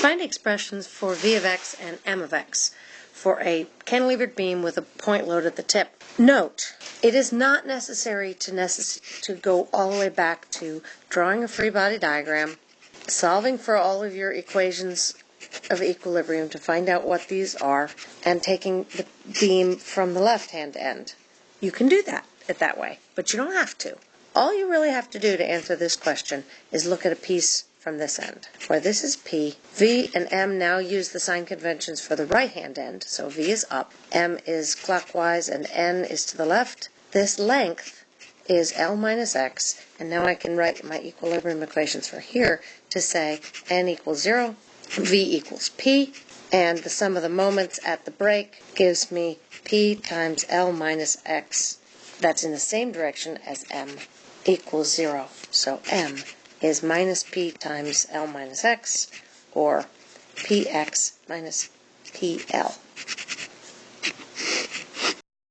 Find expressions for V of x and M of x for a cantilevered beam with a point load at the tip. Note, it is not necessary to, necess- to go all the way back to drawing a free body diagram, solving for all of your equations of equilibrium to find out what these are, and taking the beam from the left hand end. You can do that it that way, but you don't have to. All you really have to do to answer this question is look at a piece from this end, where this is P. V and M now use the sign conventions for the right hand end, so V is up, M is clockwise, and N is to the left. This length is L minus X, and now I can write my equilibrium equations for here to say N equals 0, V equals P, and the sum of the moments at the break gives me P times L minus X. That's in the same direction as M equals 0. So M is minus p times L minus x, or px minus pl.